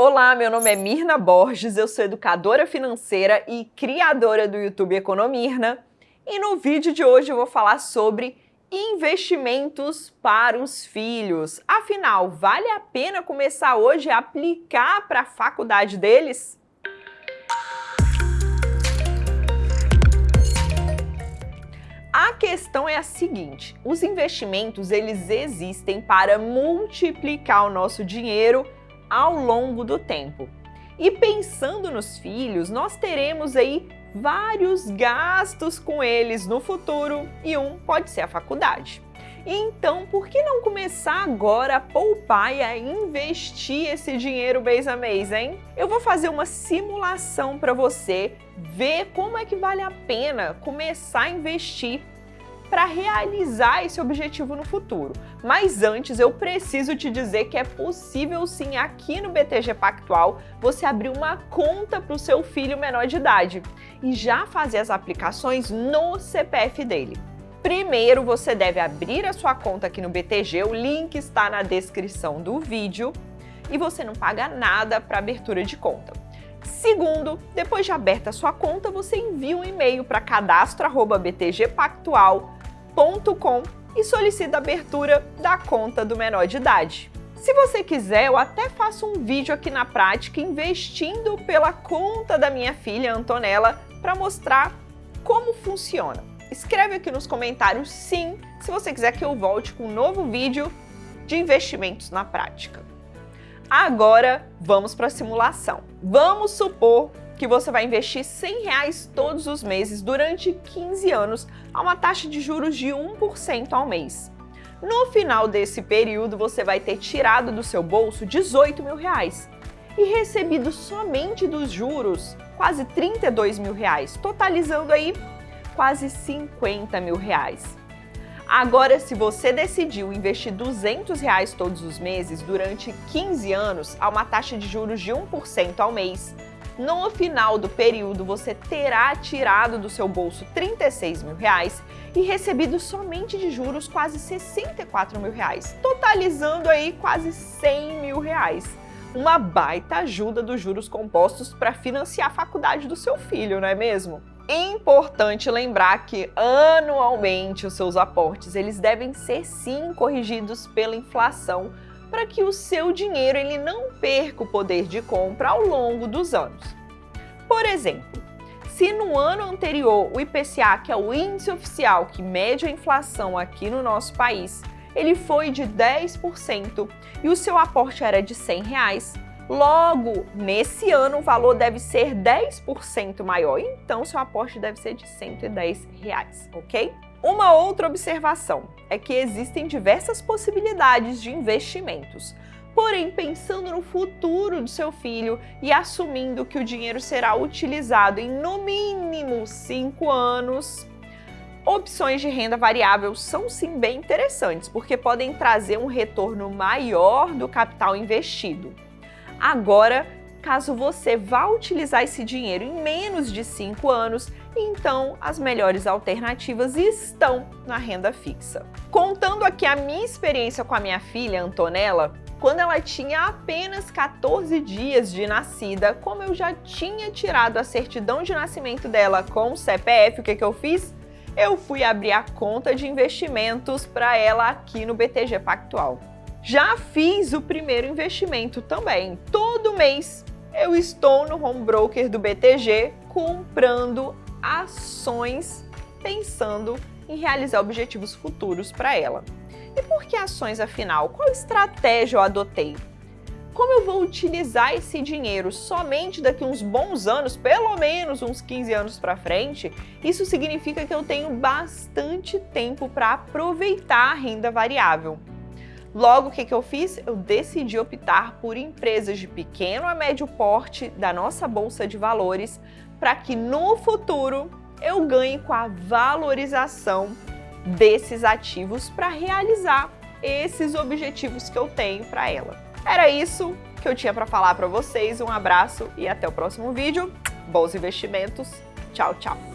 Olá, meu nome é Mirna Borges, eu sou educadora financeira e criadora do YouTube Economirna. E no vídeo de hoje eu vou falar sobre investimentos para os filhos. Afinal, vale a pena começar hoje a aplicar para a faculdade deles? A questão é a seguinte, os investimentos eles existem para multiplicar o nosso dinheiro ao longo do tempo. E pensando nos filhos, nós teremos aí vários gastos com eles no futuro e um pode ser a faculdade. Então, por que não começar agora a poupar e a investir esse dinheiro mês a mês, hein? Eu vou fazer uma simulação para você ver como é que vale a pena começar a investir para realizar esse objetivo no futuro. Mas antes eu preciso te dizer que é possível sim aqui no BTG Pactual você abrir uma conta para o seu filho menor de idade e já fazer as aplicações no CPF dele. Primeiro você deve abrir a sua conta aqui no BTG, o link está na descrição do vídeo e você não paga nada para abertura de conta. Segundo, depois de aberta a sua conta, você envia um e-mail para cadastro@btgpactual.com com e solicita a abertura da conta do menor de idade. Se você quiser, eu até faço um vídeo aqui na prática investindo pela conta da minha filha Antonella para mostrar como funciona. Escreve aqui nos comentários sim, se você quiser que eu volte com um novo vídeo de investimentos na prática. Agora, vamos para a simulação. Vamos supor que você vai investir 100 reais todos os meses durante 15 anos a uma taxa de juros de 1% ao mês. No final desse período, você vai ter tirado do seu bolso 18 mil reais e recebido somente dos juros quase 32 mil reais, totalizando aí quase 50 mil reais. Agora, se você decidiu investir 200 reais todos os meses durante 15 anos a uma taxa de juros de 1% ao mês, no final do período você terá tirado do seu bolso 36 mil reais e recebido somente de juros quase 64 mil reais, totalizando aí quase 100 mil reais. Uma baita ajuda dos juros compostos para financiar a faculdade do seu filho, não é mesmo? Importante lembrar que anualmente os seus aportes eles devem ser sim corrigidos pela inflação para que o seu dinheiro ele não perca o poder de compra ao longo dos anos. Por exemplo, se no ano anterior o IPCA, que é o índice oficial que mede a inflação aqui no nosso país, ele foi de 10% e o seu aporte era de 100 reais, logo, nesse ano o valor deve ser 10% maior, então seu aporte deve ser de 110 reais, ok? Uma outra observação é que existem diversas possibilidades de investimentos. Porém, pensando no futuro do seu filho e assumindo que o dinheiro será utilizado em no mínimo 5 anos, opções de renda variável são sim bem interessantes, porque podem trazer um retorno maior do capital investido. Agora, caso você vá utilizar esse dinheiro em menos de 5 anos, então as melhores alternativas estão na renda fixa. Contando aqui a minha experiência com a minha filha, Antonella, quando ela tinha apenas 14 dias de nascida, como eu já tinha tirado a certidão de nascimento dela com o CPF, o que, que eu fiz? Eu fui abrir a conta de investimentos para ela aqui no BTG Pactual. Já fiz o primeiro investimento também. Todo mês eu estou no home broker do BTG comprando ações pensando em realizar objetivos futuros para ela. E por que ações afinal? Qual estratégia eu adotei? Como eu vou utilizar esse dinheiro somente daqui uns bons anos, pelo menos uns 15 anos para frente, isso significa que eu tenho bastante tempo para aproveitar a renda variável. Logo, o que, que eu fiz? Eu decidi optar por empresas de pequeno a médio porte da nossa Bolsa de Valores para que no futuro eu ganhe com a valorização desses ativos para realizar esses objetivos que eu tenho para ela. Era isso que eu tinha para falar para vocês. Um abraço e até o próximo vídeo. Bons investimentos. Tchau, tchau.